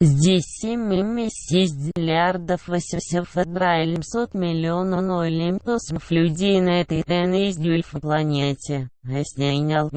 Здесь 7,6 миллиардов 800 миллионов 0 людей на этой теннисдюльф планете. Осняйнял.